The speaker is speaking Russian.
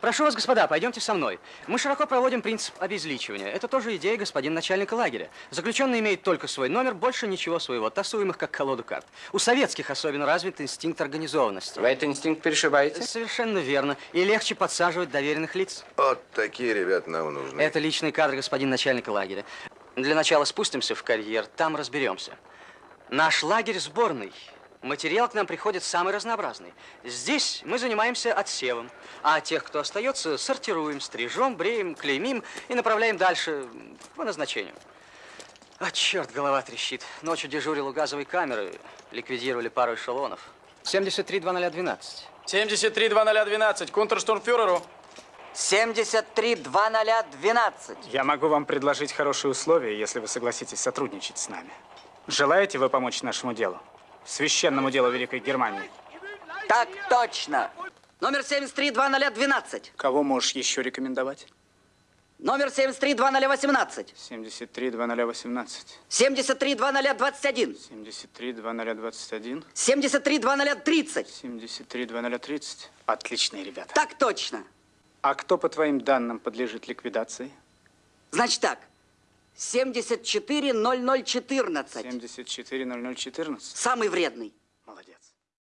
Прошу вас, господа, пойдемте со мной. Мы широко проводим принцип обезличивания. Это тоже идея господина начальника лагеря. Заключенный имеет только свой номер, больше ничего своего. Тасуем их как колоду карт. У советских особенно развит инстинкт организованности. Вы этот инстинкт перешибаете? Совершенно верно. И легче подсаживать доверенных лиц. Вот такие ребята нам нужны. Это личный кадр господин начальника лагеря. Для начала спустимся в карьер, там разберемся. Наш лагерь сборный. Материал к нам приходит самый разнообразный. Здесь мы занимаемся отсевом, а тех, кто остается, сортируем, стрижем, бреем, клеймим и направляем дальше по назначению. А, черт, голова трещит. Ночью дежурил у газовой камеры, ликвидировали пару эшелонов. 73-0012. 73-0012, контрштурмфюреру. 73-0012. Я могу вам предложить хорошие условия, если вы согласитесь сотрудничать с нами. Желаете вы помочь нашему делу? Священному делу Великой Германии. Так точно. Номер 73-0012. Кого можешь еще рекомендовать? Номер 73-0018. 73-0018. 73-0021. 73-0021. 73-0030. 73-0030. Отличные ребята. Так точно. А кто, по твоим данным, подлежит ликвидации? Значит так. 74-0014. 74-0014. Самый вредный. Молодец.